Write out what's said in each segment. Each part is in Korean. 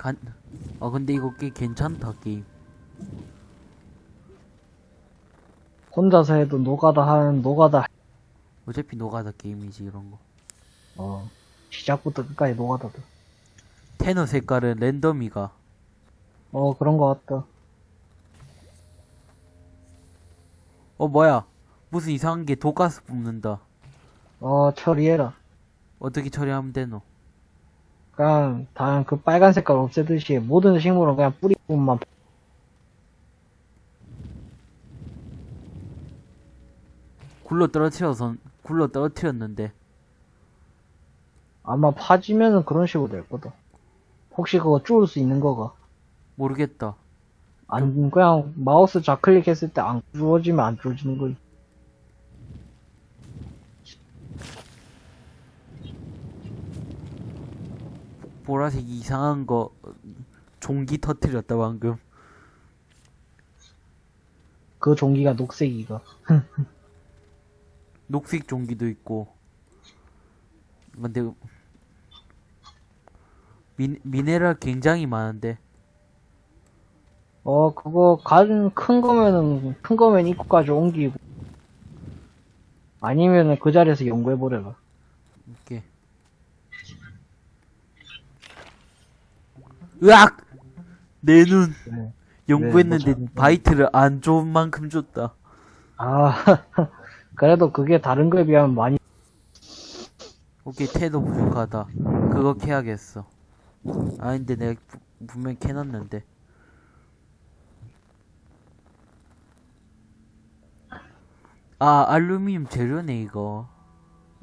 간, 아, 근데 이거 꽤 괜찮다, 게임. 혼자서 해도 노가다 하는 노가다. 어차피 노가다 게임이지, 이런 거. 어. 시작부터 끝까지 노가다다. tether 색깔은 랜덤이가. 어, 그런 거 같다. 어, 뭐야. 무슨 이상한 게 독가스 뿜는다. 어, 처리해라. 어떻게 처리하면 되노? 그냥, 다, 그 빨간 색깔 없애듯이 모든 식물은 그냥 뿌리 부분만. 굴러 떨어뜨려서, 굴러 떨어뜨렸는데. 아마 파지면은 그런 식으로 될 거다. 혹시 그거 줄일 수 있는 거가? 모르겠다. 안, 그냥 마우스 좌클릭 했을 때 안 주어지면 안 주어지는 거지. 보라색 이상한 거, 종기 터뜨렸다, 방금. 그 종기가 녹색이가. 녹색 종기도 있고. 근데, 미, 미네랄 굉장히 많은데. 어, 그거, 가진, 큰 거면은, 큰 거면 입구까지 옮기고. 아니면은 그 자리에서 연구해보려라. 이렇게. 으악! 내 눈! 네. 연구했는데 네, 바이트를 안 좋은 만큼 줬다. 아, 그래도 그게 다른 거에 비하면 많이, 오케이, 태도 부족하다. 그거 캐야겠어. 아닌데 내가 부- 분명 캐놨는데. 아, 알루미늄 재료네, 이거.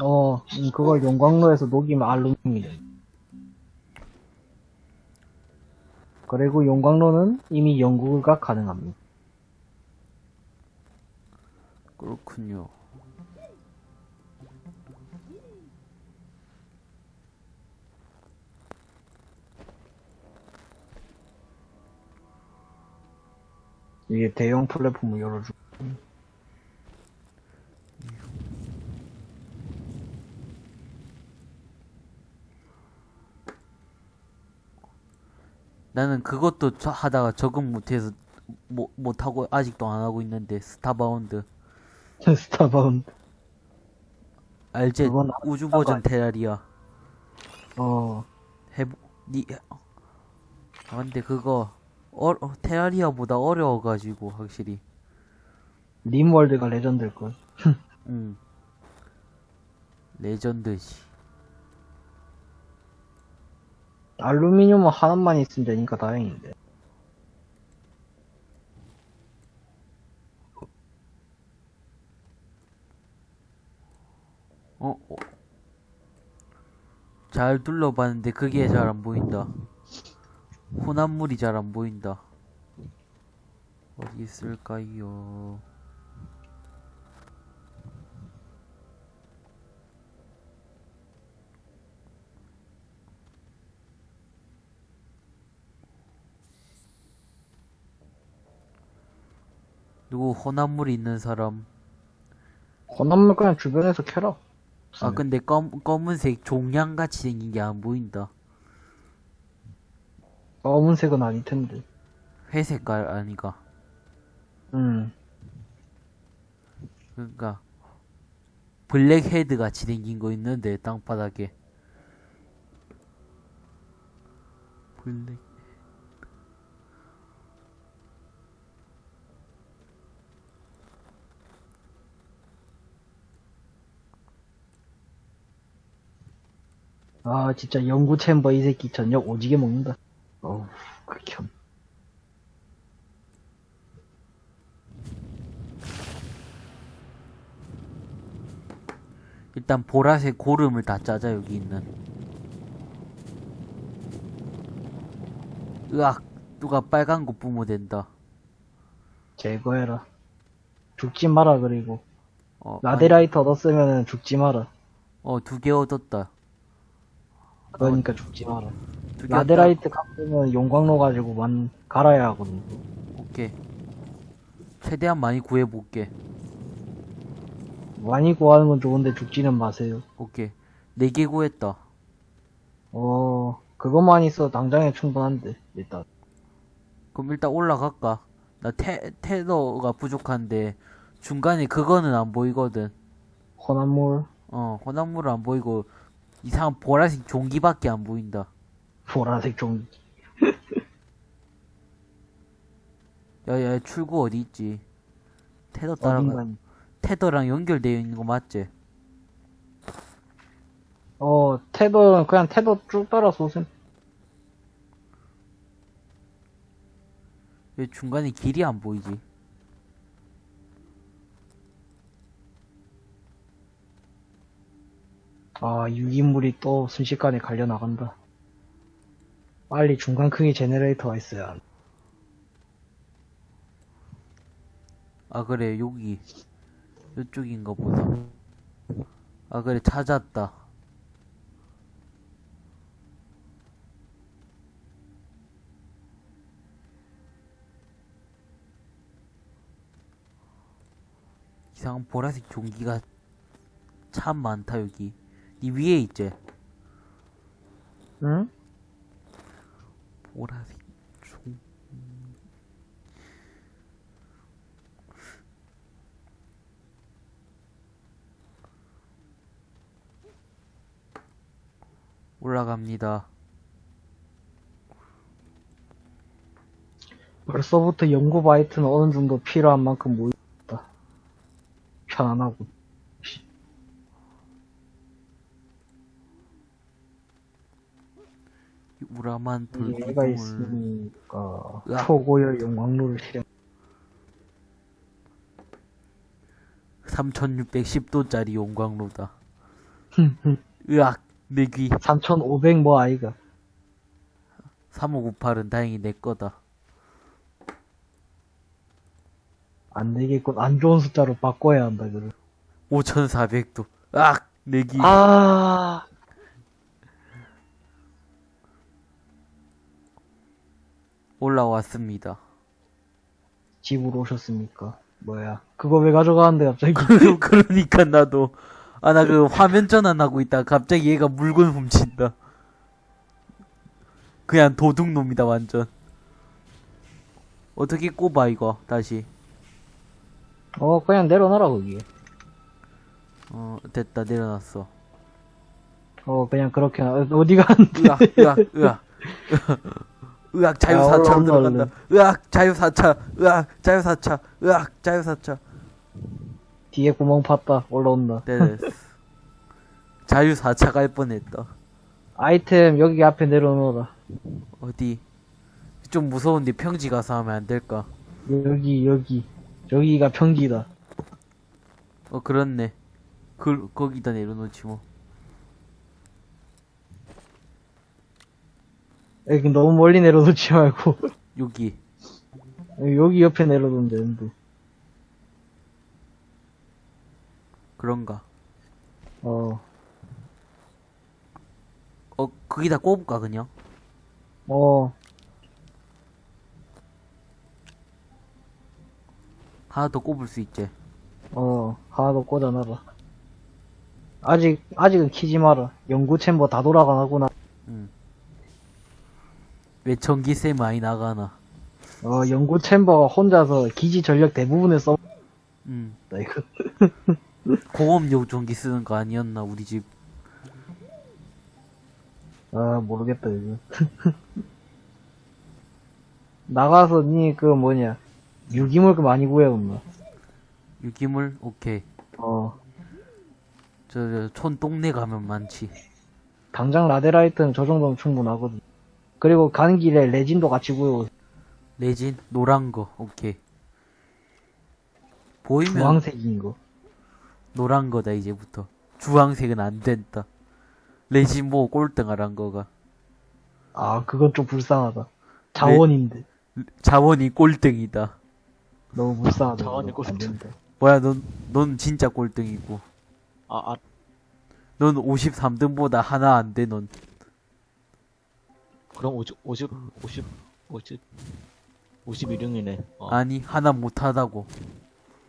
어, 음, 그걸 용광로에서 녹이면 알루미늄이 돼. 그리고 용광로는 이미 연구가 가능합니다. 그렇군요. 이게 대형 플랫폼을 열어주고. 나는 그것도 저- 하다가 적응 못해서 못, 못하고 아직도 안 하고 있는데 스타바운드. 스타바운드. 알제 우주 버전 테라리아. 어, 해보 니 아, 근데 그거 어, 어, 테라리아보다 어려워가지고 확실히. 림월드가 레전드일걸. 응. 레전드지 알루미늄은 하나만 있으면 되니까 다행인데. 어? 어. 잘 둘러봤는데 그게 잘 안 보인다 혼합물이 잘 안 보인다 어디 있을까요 누구 혼합물이 있는 사람 혼합물 그냥 주변에서 캐라. 아 근데 검, 검은색 종양같이 생긴 게 안 보인다 검은색은 아닐 텐데. 회색깔 아니가 음. 그러니까 블랙 헤드 같이 생긴 거 있는데 땅바닥에 black 아, 진짜 연구 챔버 이 새끼 저녁 오지게 먹는다. 어우, 극혐. 일단 보라색 고름을 다 짜자 여기 있는 으악 누가 빨간 거 뿜어댄다 제거해라. 죽지 마라, 그리고. 어, 라데라이트 얻었으면 죽지 마라. 어 두 개 얻었다 그러니까 죽지 마라. 두개 라데라이트 갚으면 용광로 가지고 만, 갈아야 하거든. 오케이 최대한 많이 구해볼게 많이 구하는 건 좋은데 죽지는 마세요. 오케이 네 개 구했다 어, 그것만 있어 당장에 충분한데 일단 그럼 일단 올라갈까? 나 테, 테더가 부족한데 중간에 그거는 안 보이거든. 혼합물 어, 혼합물은 안 보이고 이상한 보라색 종기밖에 안 보인다. 보라색 종 야야 출구 어디 있지? 테더 따라가. 테더랑 연결되어 있는 거 맞지? 어 테더 그냥 테더 쭉 따라서 오셈 왜 중간에 길이 안 보이지? 아 유기물이 또 순식간에 갈려 나간다 빨리 중간 크기 제네레이터가 있어야. 아 그래 여기 이쪽인가 보다. 아 그래 찾았다. 이상한 보라색 종기가 참 많다 여기. 이 위에 있지? 응? 보라색 종. 올라갑니다. 벌써부터 연구 바이트는 어느 정도 필요한 만큼 모였다. 편안하고. 우라만 얘가 돌기둥을 있으니까 으악. 초고열 용광로를 실행. 3610도짜리 용광로다. 으악, 내 귀. 3500 뭐 아이가. 3598은 다행히 내 거다. 안 되겠군. 안 좋은 숫자로 바꿔야 한다, 그래. 5400도. 으악, 내 귀. 아, 올라왔습니다. 집으로 오셨습니까? 뭐야. 그거 왜 가져가는데, 갑자기. 그러니까 나도. 아, 나 그 화면 전환하고 있다. 갑자기 얘가 물건 훔친다. 그냥 도둑놈이다, 완전. 어떻게 꼽아, 이거, 다시. 어, 그냥 내려놔라, 거기. 어, 됐다, 내려놨어. 어, 그냥 그렇게, 놔. 어디 가는데. 으악, 으악, 으악. 으악, 올라, 올라, 들어간다. 으악, 자유사차. 으악, 자유사차. 으악, 자유사차. 뒤에 구멍 팠다. 올라온다. 됐어. 자유사차 갈 뻔했다. 아이템 여기 앞에 내려놓어라. 어디? 좀 무서운데 평지 가서 하면 안 될까? 여기, 여기. 여기가 평기다. 어, 그렇네. 그, 거기다 내려놓지 뭐. 여기 너무 멀리 내려놓지 말고. 여기. 여기 옆에 내려놓으면 되는데. 그런가. 어, 어, 거기다 꼽을까, 그냥? 어, 하나 더 꼽을 수 있지. 어, 하나 더 꽂아놔라. 아직, 아직은 키지 마라. 연구 챔버 다 돌아가나구나. 응. 왜 전기세 많이 나가나. 어, 연구 챔버가 혼자서 기지 전력 대부분을 써. 응. 나 이거. 공업용 전기 쓰는 거 아니었나, 우리 집. 아, 모르겠다, 이거. 나가서 니 그 뭐냐. 유기물 그 많이 구해온나. 유기물? 오케이. 어, 저, 저, 촌 동네 가면 많지. 당장 라데라이트는 저 정도면 충분하거든. 그리고 가는 길에 레진도 같이 구해오. 레진? 노란 거. 오케이. 보이면 주황색인 거. 노란 거다, 이제부터. 주황색은 안 된다. 레진 뭐 꼴등하란 거가. 아, 그건 좀 불쌍하다. 자원인데. 자원이 꼴등이다. 너무 불쌍하다. 자원이 그거. 안 꼴등. 된다. 뭐야, 넌, 넌 진짜 꼴등이고. 아, 아, 넌 53등보다 하나 안 돼, 넌. 그럼 50, 50, 50, 50, 51등이네. 어, 아니, 하나 못하다고.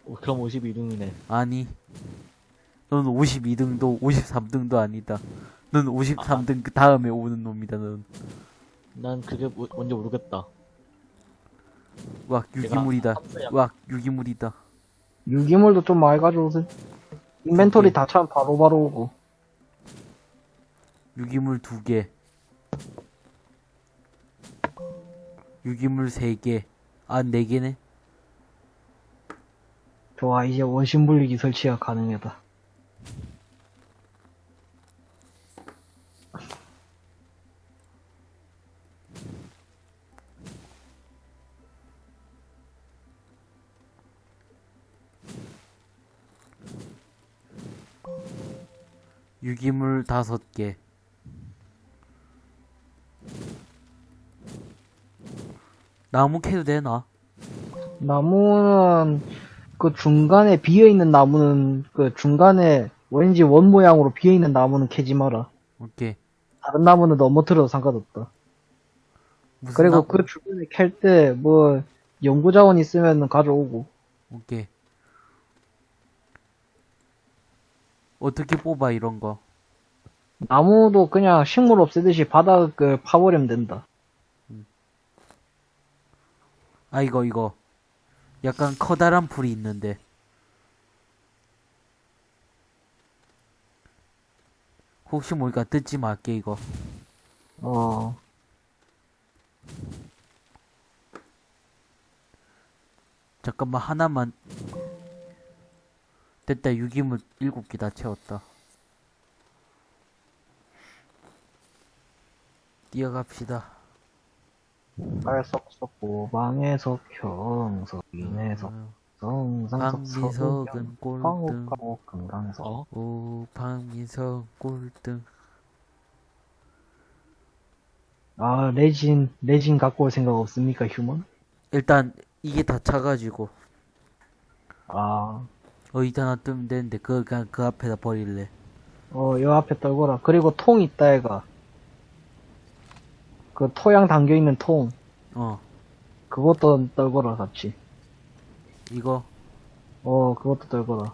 어, 그럼 51등이네. 아니. 넌 52등도 53등도 아니다. 넌 53등 그 다음에 오는 놈이다, 넌. 난 그게 뭐- 뭔지 모르겠다. 와, 유기물이다. 탑수야. 와, 유기물이다. 유기물도 좀 많이 가져오세요. 인벤토리 다 차면 바로바로 오고. 유기물 두 개. 유기물 세 개. 아, 네 개네. 좋아, 이제 원심 분리기 설치가 가능하다. 유기물 다섯 개. 나무 캐도 되나? 나무는 그 중간에 비어있는 나무는 그 중간에 왠지 원 모양으로 비어있는 나무는 캐지 마라. 오케이. 다른 나무는 넘어뜨려도 상관없다. 그리고 나무? 그 주변에 캘 때 뭐 연구자원 있으면 가져오고. 오케이. 어떻게 뽑아 이런 거? 나무도 그냥 식물 없애듯이 바닥을 파버리면 된다. 아 이거 이거. 약간 커다란 풀이 있는데. 혹시 모르니까 뜯지 말게 이거. 어. 잠깐만 하나만. 됐다 유기물 일곱 개다 채웠다. 뛰어갑시다. 빨석석 고방에서 경석 인에서 성상석 박민석은 꼴등. 황옥가옥 금강석 어? 오 박민석 꼴등. 아 레진 레진 갖고 올 생각 없습니까 휴먼? 일단 이게 다 차가지고 아 어디다 놔두면 되는데 그거 그냥 그 앞에다 버릴래. 어, 요 앞에 떨거라. 그리고 통 있다, 애가. 그 토양 담겨 있는 통. 어 그것도 떨거라, 같이. 이거 어, 그것도 떨거라.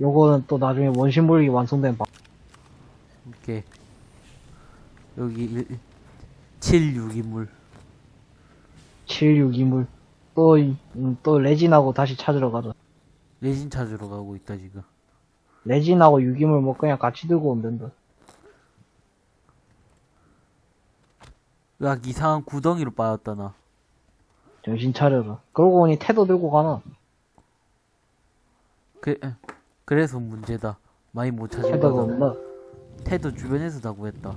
요거는 또 나중에 원심불기 완성된 방. 오케이. 여기 1, 7 유기물. 76이물. 또, 이- 음, 또 레진하고 다시 찾으러 가자. 레진 찾으러 가고 있다 지금. 레진하고 유기물 뭐 그냥 같이 들고 오면 된다. 으악 이상한 구덩이로 빠졌다 나. 정신 차려라. 그러고 보니 태도 들고 가나? 그 그래서 문제다. 많이 못 찾을 태도가. 없나? 태도 주변에서 다 구했다.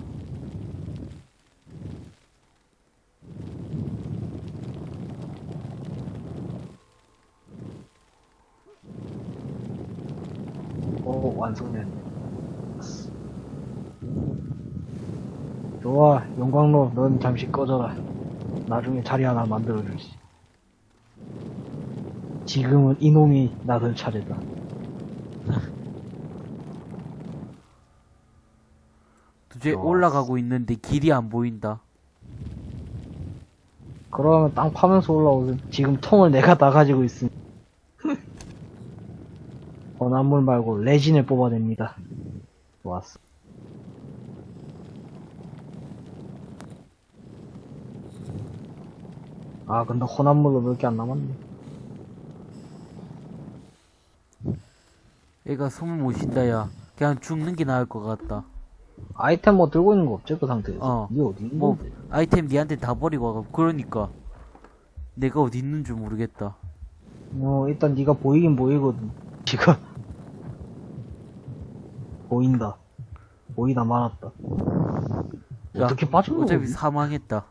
오, 완성됐네. 좋아, 용광로, 넌 잠시 꺼져라. 나중에 자리 하나 만들어주지. 지금은 이놈이 나설 차례다. 도저히 좋았어. 올라가고 있는데 길이 안 보인다. 그러면 땅 파면서 올라오세요. 지금 통을 내가 다 가지고 있으니. 원한물 말고 레진을 뽑아냅니다. 좋았어. 아, 근데 혼합물로 몇 개 안 남았네. 얘가 숨을 못 쉰다 야. 그냥 죽는 게 나을 것 같다. 아이템 뭐 들고 있는 거 없지, 그 상태에서? 어. 니 어디 있는 뭐 건데? 아이템 니한테 다 버리고 와가 그러니까 내가 어디 있는 줄 모르겠다. 어, 일단 네가 보이긴 보이거든. 지금. 보인다. 보이다 말았다. 야, 어떻게 빠진 어차피? 사망했다.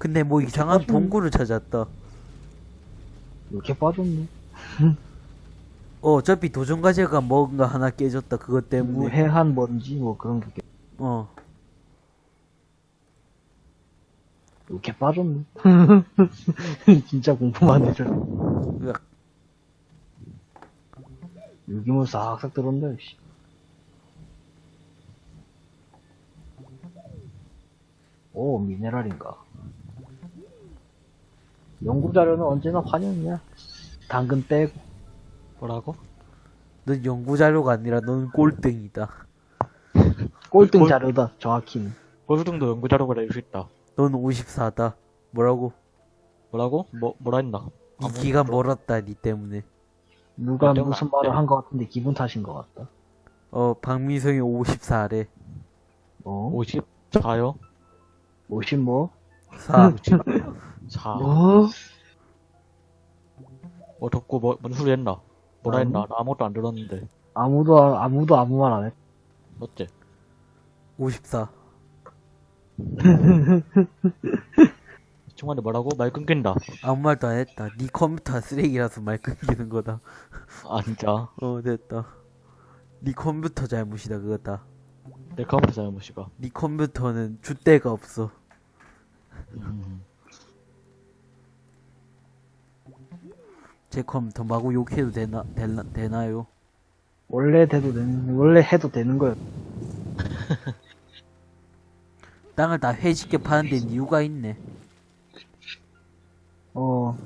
근데 뭐 이상한 빠진- 동굴을 찾았다. 이렇게 빠졌네. 어, 어차피 도전 과제가 뭔가 하나 깨졌다. 그것 때문에. 무해한 먼지 뭐 그런 게 어. 이렇게 빠졌네. 진짜 공포만 해줘. 유기물 싹싹 들어온다, 씨. 오, 미네랄인가. 연구 자료는 언제나 환영이야. 당근 빼고. 뭐라고? 넌 연구 자료가 아니라 넌 꼴등이다. 꼴등 꼴- 자료다, 정확히는. 골등도 연구 자료가 낼수 있다. 넌 54다. 뭐라고? 뭐라고? 뭐, 뭐라 했나? 이 기가 멀었다, 니 때문에. 누가 무슨 안 말을 돼. 한 것 같은데 기분 탓인 것 같다. 어, 박민성이 54래. 어? 54요? 50 뭐? 4. 4. 뭐? 뭐 덥고 뭐, 뭔 소리 했나? 뭐라 아니. 했나? 나 아무것도 안 들었는데. 아무도, 아무도 아무 말 안 했. 어째? 54. 친구한테 뭐라고? 말 끊긴다. 아무 말도 안 했다. 니 컴퓨터 쓰레기라서 말 끊기는 거다. 아, 진짜. 어, 됐다. 니 컴퓨터 잘못이다, 그거다. 내 컴퓨터 잘못이가. 니 컴퓨터는 줏대가 없어. 음. 제 컴퓨터 마구 욕해도 되나, 되나, 되나요? 원래 돼도 되는, 원래 해도 되는 거야. 땅을 다 회식게 파는 데 이유가 있네. 어.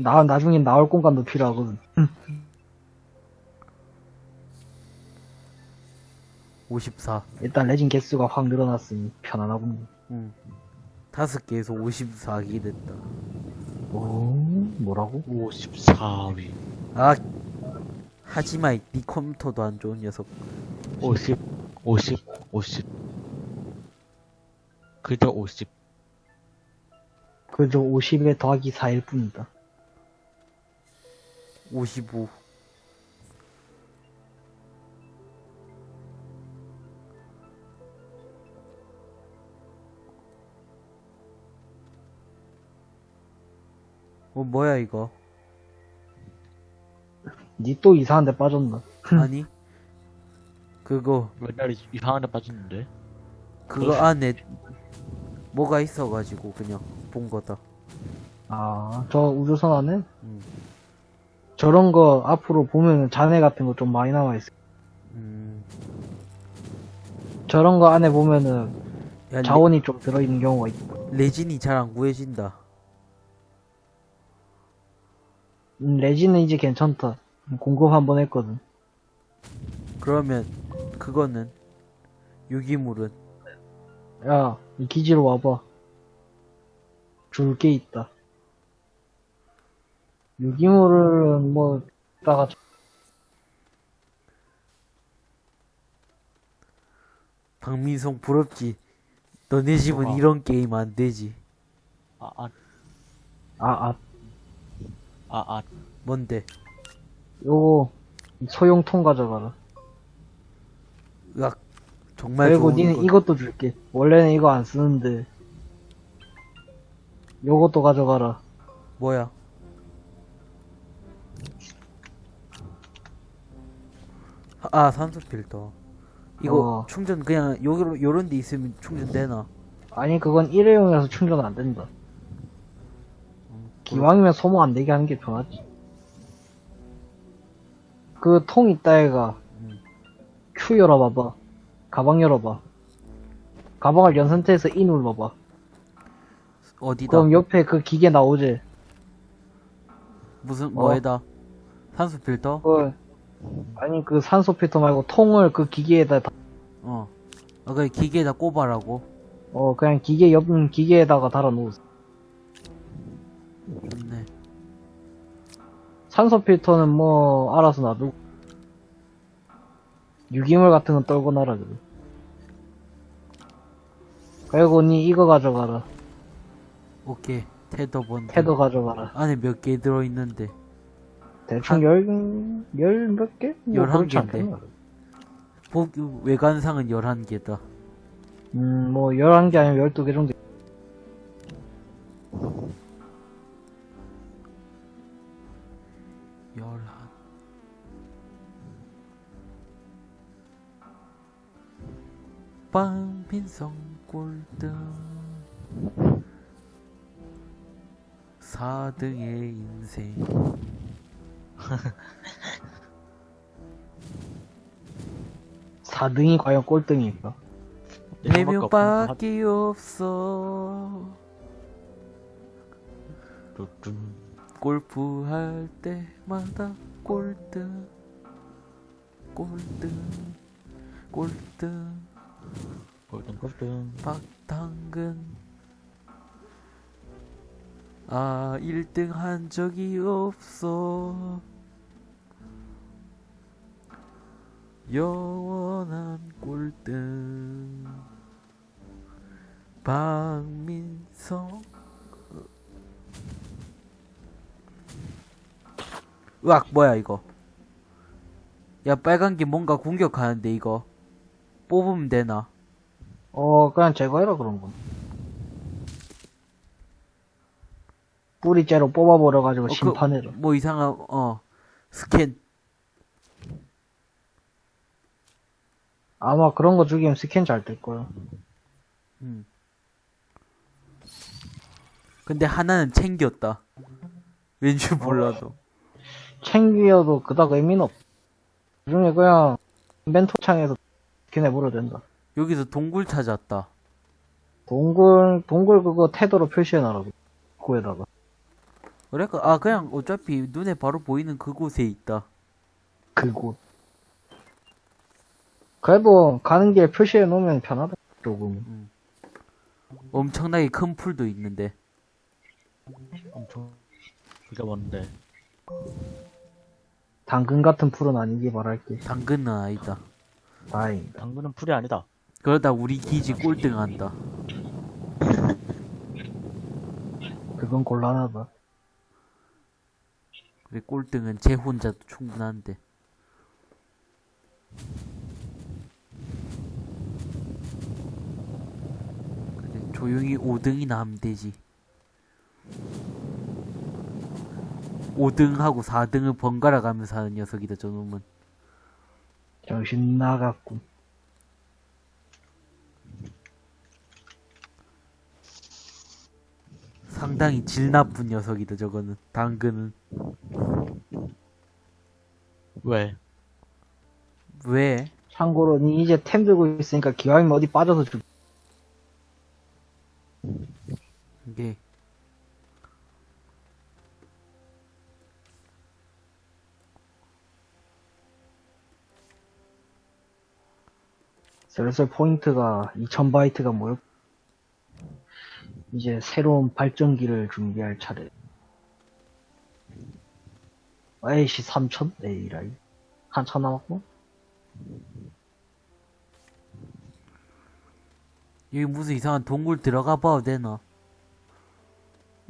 나, 나중엔 나올 공간도 필요하거든. 54. 일단 레진 개수가 확 늘어났으니 편안하군. 응. 다섯 개에서 54개 됐다. 오, 뭐라고? 54위. 아, 하지마, 이- 니 컴퓨터도 안 좋은 녀석. 50, 50, 50. 그저 50. 그저 50에 더하기 4일 뿐이다. 55. 어, 뭐야, 이거? 니 또 이상한 데 빠졌나? 아니? 그거, 맨날 이- 이상한 데 빠졌는데. 그거 안에 뭐가 있어가지고 그냥 본 거다. 아, 저 우주선 안에? 음. 저런 거 앞으로 보면은 잔해 같은 거 좀 많이 남아있어. 음, 저런 거 안에 보면은 야, 자원이 좀 들어있는 경우가 있다. 레, 레진이 잘 안 구해진다. 음, 레진은 이제 괜찮다. 공급 한 번 했거든. 그러면 그거는 유기물은 야, 이 기지로 와봐. 줄 게 있다. 유기물은 뭐, 이따가 박민성 부럽지. 너네 집은? 이런 게임 안 되지. 아, 아, 아, 아, 아, 아. 뭔데? 요거, 소형 통 가져가라. 으악. 정말 그리고 니는 것. 이것도 줄게. 원래는 이거 안 쓰는데. 요것도 가져가라. 뭐야? 아 산소 필터. 이거 어. 충전 그냥 요런 요런 데 있으면 충전 되나? 아니, 그건 일회용이라서 충전 안 된다. 기왕이면 소모 안 되게 하는 게 편하지. 그 통 있다 애가 음. Q 열어봐봐. 가방 열어봐. 가방을 연 상태에서 E 눌러봐. 어디다? 그럼 옆에 그 기계 나오지? 무슨 어. 뭐에다? 산소 필터? 그, 아니 그 산소 필터 말고 통을 그 기계에다 다- 어. 아 그래 기계에다 꼽아라고. 어 그냥 기계 옆 음, 기계에다가 달아 놓으세요. 좋네. 산소 필터는 뭐 알아서 놔두고 유기물 같은 건 떨고 놔라 그래. 그리고 니 이거 가져가라. 오케이. tether bundle. tether 가져가라. 안에 몇 개 들어 있는데. 대충 열, 열 몇 개? 뭐 열한 그렇지 개인데. 않겠나? 복 외관상은 11개다. 음, 뭐, 11개 아니면 12개 정도. 열한. 빵빈성 꼴등 4등의 인생 4등이 과연 꼴등일까? 네 없는 명밖에 없어 뚜뚜. 골프 할 때마다 꼴등 꼴등 꼴등. 골든 골든. 박당근. 아 1등 한 적이 없어. 영원한 꼴등. 박민성 으악 뭐야 이거 야 빨간 게 뭔가 공격하는데 이거 뽑으면 되나 어, 그냥 제거해라, 그런 건. 뿌리째로 뽑아버려가지고 어, 그, 심판해라. 뭐 이상한 어 스캔 아마 그런 거 죽이면 스캔 잘 될 거야. 음. 근데 하나는 챙겼다 왠지 몰라도 챙기어도 그닥 의미는 없. 그 중에 그냥 멘토 창에서 걔네 물어도 된다. 여기서 동굴 찾았다 동굴, 동굴 그거 태도로 표시해놔라. 구에다가. 그러니까 아 그냥 어차피 눈에 바로 보이는 그곳에 있다 그곳. 그래도 가는 길 표시해 놓으면 편하다. 조금. 엄청나게 큰 풀도 있는데 엄청 비가 왔는데. 당근 같은 풀은 아니기 바랄게. 당근은 아니다 다행이다. 당근은 풀이 아니다. 그러다 우리 기지 꼴등한다 그건 곤란하다. 그래 꼴등은 제 혼자도 충분한데 그래 조용히 5등이나 하면 되지 5등하고 4등을 번갈아 가면서 하는 녀석이다 저놈은 정신 나갔군. 상당히 질 나쁜 녀석이다 저거는 당근은 왜? 왜? 참고로 니 이제 템 들고 있으니까 기왕이면 어디 빠져서 죽. 이게 슬슬 포인트가 2000바이트가 모였. 이제 새로운 발전기를 준비할 차례. 에이씨 3000? 에이라이. 한참 남았고? 여기 무슨 이상한 동굴 들어가 봐도 되나?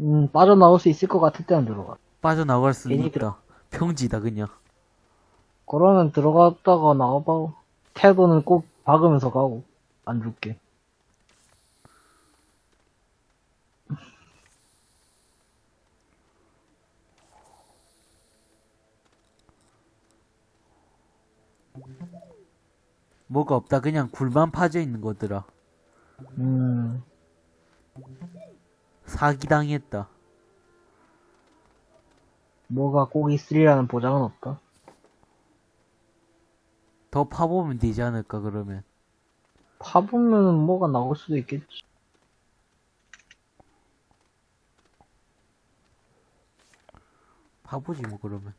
음, 빠져나올 수 있을 것 같을 때는 들어가. 빠져나갈 수 있다. 평지다 그냥. 그러면 들어갔다가 나와봐. 태도는 꼭 박으면서 가고. 안 줄게. 뭐가 없다. 그냥 굴만 파져 있는 거더라. 음, 사기당했다. 뭐가 꼭 있으리라는 보장은 없다. 더 파보면 되지 않을까 그러면. 파보면 뭐가 나올 수도 있겠지. 파보지 뭐 그러면.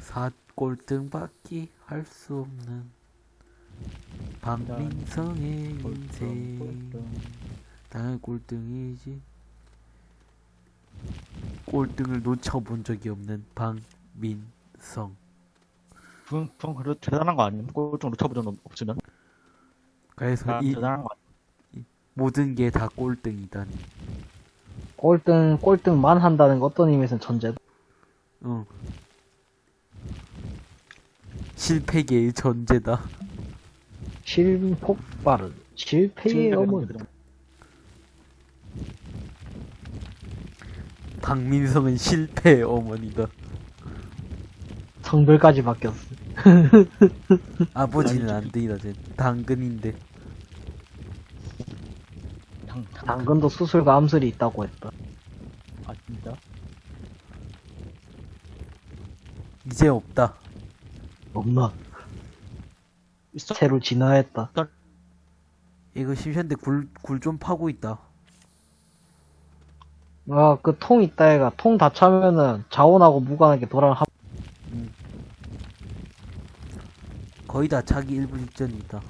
사 꼴등밖에 할 수 없는 박민성의 인생 당연 꼴등이지 꼴등을 놓쳐본 적이 없는 박민성 그건, 그건 그래도 대단한 거 아니야? 꼴등 놓쳐본 적 없으면? 그래서 아, 이 아니야? 모든 게 다 꼴등이다니 꼴등, 꼴등만 한다는 거 어떤 의미에서는 전제다. 응 실패계의 전제다 실폭발은 실패의 어머니. 박민성은 실패의 어머니다 성별까지 바뀌었어. 아버지는 안 되이다 쟤 당근인데 당, 당, 당근도 수술과 암술이 있다고 했다. 아, 진짜? 이제 없다 없나? 새로 진화했다. 이거 심시한데 굴, 굴 좀 파고 있다. 아, 그 통 있다 애가 통 다 차면은 자원하고 무관하게 돌아가 한 거의 다 차기 일부 직전이다.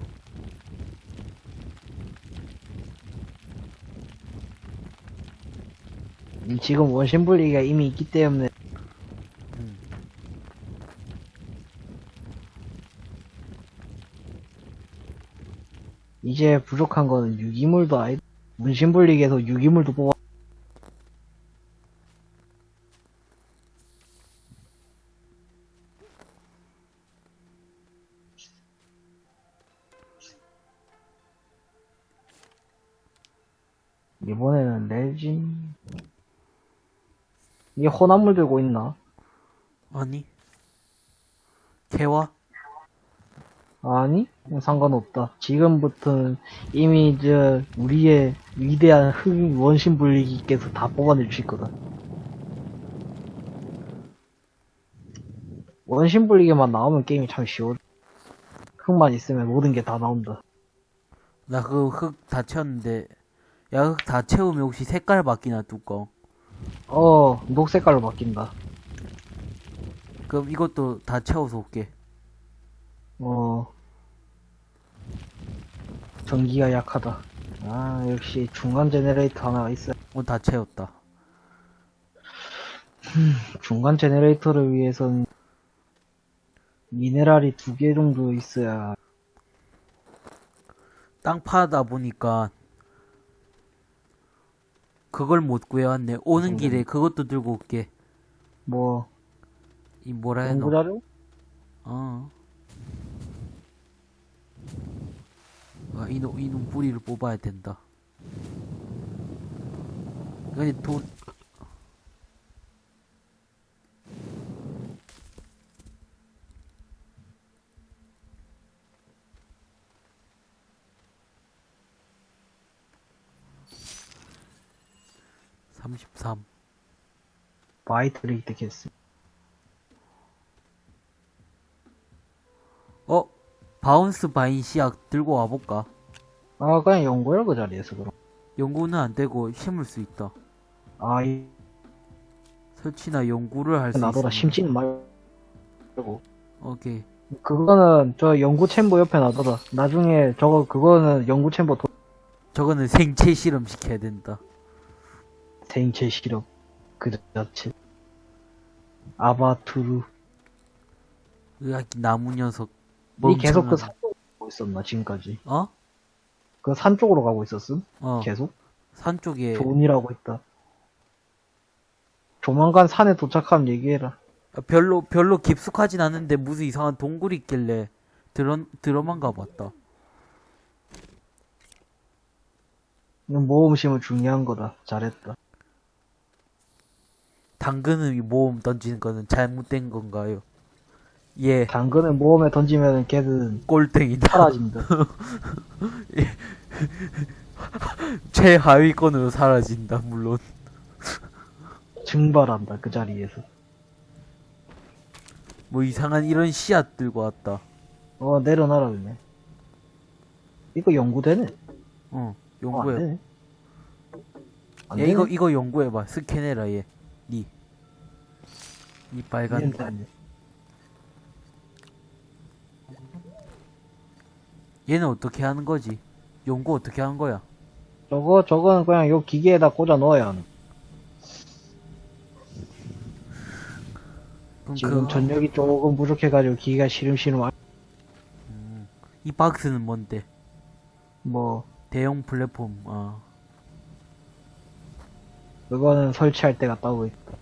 지금 원심 분리기가 이미 있기 때문에 음. 이제 부족한 거는 유기물도 아니 원심 분리기에서 유기물도 뽑아 이번에는 레진 이게 혼합물 들고 있나? 아니. 개와? 아니, 상관없다. 지금부터는 이미 저 우리의 위대한 흑 원심 분리기께서 다 뽑아낼 수 있거든. 원심 분리기만 나오면 게임이 참 쉬워. 흑만 있으면 모든 게 다 나온다. 나그흙다 채웠는데, 야, 흙다 채우면 혹시 색깔 바뀌나, 뚜껑? 어, 녹색깔로 바뀐다. 그럼 이것도 다 채워서 올게. 어, 전기가 약하다. 아, 역시 중간 제네레이터 하나가 있어. 어, 다 채웠다. 중간 제네레이터를 위해선 미네랄이 두 개 정도 있어야 땅 파다 보니까, 그걸 못 구해왔네. 오는 길에 그것도 들고 올게. 뭐 이 뭐라 해노? 연구자료? 어. 아, 이놈, 이놈 뿌리를 뽑아야 된다. 근데 돈, 삼십삼. 바이트를 획득했어. 어? bounce vine 씨앗 들고 와볼까? 아 그냥 연구해 그 자리에서 그럼. 연구는 안 되고 심을 수 있다. 아 이, 설치나 연구를 할 수 있어. 나더라 심지는 말고. 오케이. 그거는 저 연구 chamber 옆에 놔둬라. 나중에 저거 그거는 연구 chamber 도, 저거는 생체 실험 시켜야 된다. 생체 실험 그 자체. 아바투르. 으악, 나무 녀석. 니 계속 그 산 쪽으로 가고 있었나 지금까지? 어? 그 산 쪽으로 가고 있었음? 어. 계속? 산 쪽에 존이라고 있다. 조만간 산에 도착하면 얘기해라. 아, 별로 별로 깊숙하진 않은데 무슨 이상한 동굴이 있길래 들어 들어만 가봤다. 모험심은 중요한 거다. 잘했다. 당근은 이 모험 던지는 거는 잘못된 건가요? 예, 당근을 모험에 던지면 걔는 꼴등이다. 사라진다. 최하위권으로 사라진다. 물론 증발한다. 그 자리에서. 뭐 이상한 이런 씨앗 들고 왔다. 어, 내려놔라, 그냥. 이거 연구되네. 어, 어, 안 연구해. 안 야. 이거 이거 연구해봐. 스캔해라 얘. 니. 이 빨간. 이해는 되네. 얘는 어떻게 하는 거지? 연구 어떻게 하는 거야? 저거, 저거는 그냥 요 기계에다 꽂아 넣어야 하는. 그럼 지금 그, 전력이 조금 부족해가지고 기계가 시름시름, 아- 이 박스는 뭔데? 뭐, 대형 플랫폼. 아. 그거는 설치할 때가 따로 있다.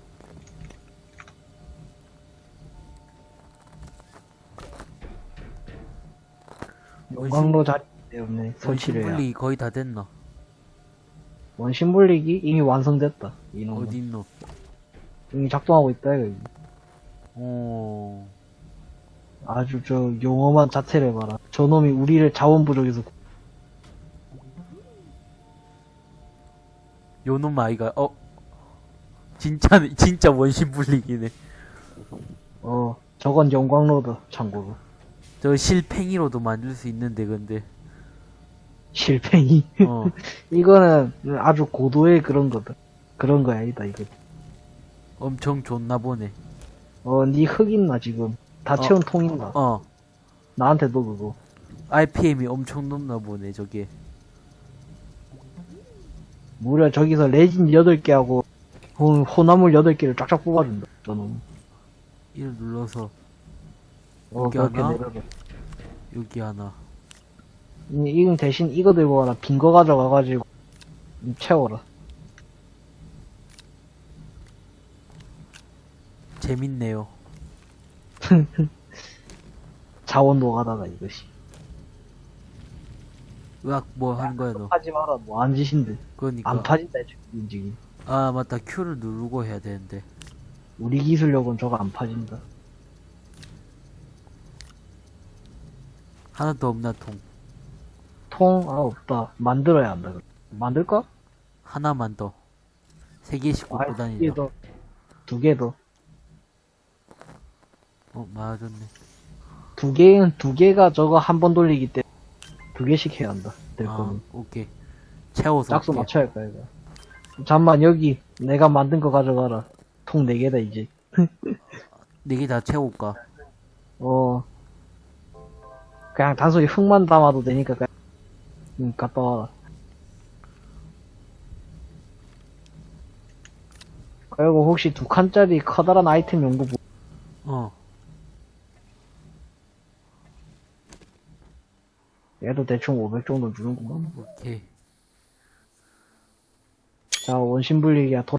용광로 자리 때문에 설치를 해야. 분리 거의 다 됐나? 원심 분리기 이미 완성됐다. 이놈은. 어디 있노? 이미 작동하고 있다, 이거. 어. 아주 저 용엄한 자체를 봐라. 저놈이 우리를 자원 부족에서 구- 요놈 아이가 어 진짜 진짜 원심 불리기네. 어 저건 용광로다 참고로. 저 실팽이로도 만들 수 있는데 근데 실팽이. 어. 이거는 아주 고도의 그런 거다. 그런 거야, 이다, 이거. 엄청 좋나 보네. 어, 니흙 있나, 지금? 다 어. 채운 통 있나? 어. 나한테 너 그거. RPM이 엄청 높나 보네, 저게. 무려 저기서 레진 8개 하고, 호, 호나물 8개를 쫙쫙 뽑아준다, 저는. 이를 눌러서 어, 여기 그렇게 하나? 여기 하나. 이, 이건 대신 이거 들고 가라. 빈 거 가져가가지고, 이 채워라. 재밌네요. 자원 노가다다, 이것이. 으악, 뭐 하는 거야, 너? 하지 마라, 뭐, 안 짓인데. 그러니까. 안 파진다, 움직임. 아, 맞다. Q를 누르고 해야 되는데. 우리 기술력은 저거 안 파진다. 하나 더 없나, 통. 통, 아, 없다. 만들어야 한다. 그럼. 만들까? 하나만 더. 세 개씩 아, 꽂고 두개 다니자. 더. 두개 더. 어, 맞았네. 두 개는, 두 개가 저거 한 번 돌리기 때문에 두 개씩 해야 한다. 될 아, 거는. 오케이. 채워서. 짝수. 맞춰야 할까, 이거. 잠만, 여기, 내가 만든 거 가져가라. 통 네 개다, 이제. 네 개 다 채울까? 어. 그냥 단순히 흙만 담아도 되니까, 그냥, 응, 갔다 와라. 그리고 혹시 두 칸짜리 커다란 아이템 연구 뭐, 어. 얘도 대충 500 정도 주는구만. 오케이. 자, 원심 분리기야. 도,